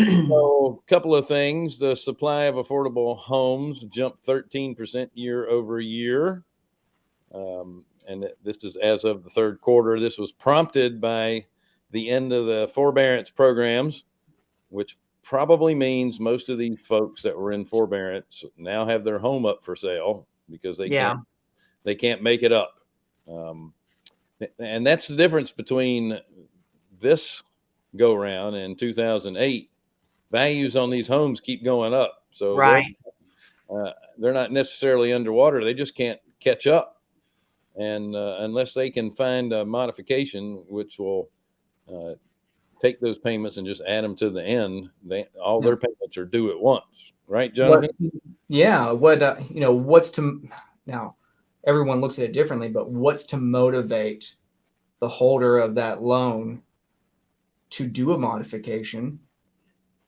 So, a couple of things. The supply of affordable homes jumped 13% year over year. Um, and this is as of the third quarter. This was prompted by the end of the forbearance programs, which probably means most of these folks that were in forbearance now have their home up for sale because they Yeah. can't they can't make it up. Um, and that's the difference between this go round in 2008. Values on these homes keep going up, so they're- Right. uh, they're not necessarily underwater. They just can't catch up. And uh, unless they can find a modification which will uh, take those payments and just add them to the end, they all their payments are due at once, right, Jonathan? What, yeah. What uh, you know? What's to now? Everyone looks at it differently, but what's to motivate the holder of that loan to do a modification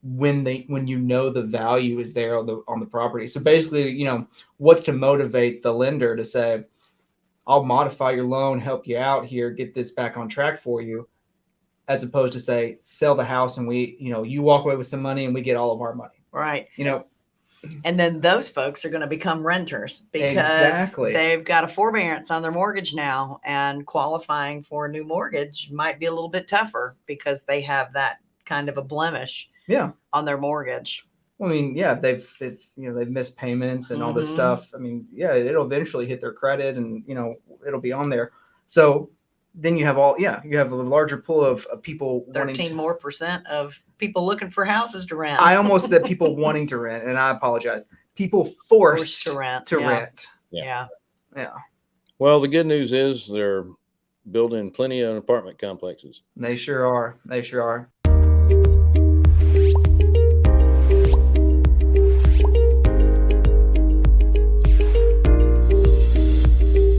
when they when you know the value is there on the on the property? So basically, you know, what's to motivate the lender to say, "I'll modify your loan, help you out here, get this back on track for you," as opposed to say, "Sell the house and we, you know, you walk away with some money and we get all of our money." Right. You know, And then those folks are going to become renters because Exactly. they've got a forbearance on their mortgage now and qualifying for a new mortgage might be a little bit tougher because they have that kind of a blemish yeah. on their mortgage. I mean, yeah, they've, they've you know they've missed payments and all this Mhm. stuff. I mean, yeah, it'll eventually hit their credit, and you know it'll be on there. So then you have all yeah, you have a larger pool of, of people wanting. 13 To, more percent of people looking for houses to rent. I almost said people wanting to rent, and I apologize. People forced, Forced to rent. to yeah. rent. Yeah. Yeah, Well, the good news is they're building plenty of apartment complexes. they sure are. They sure are.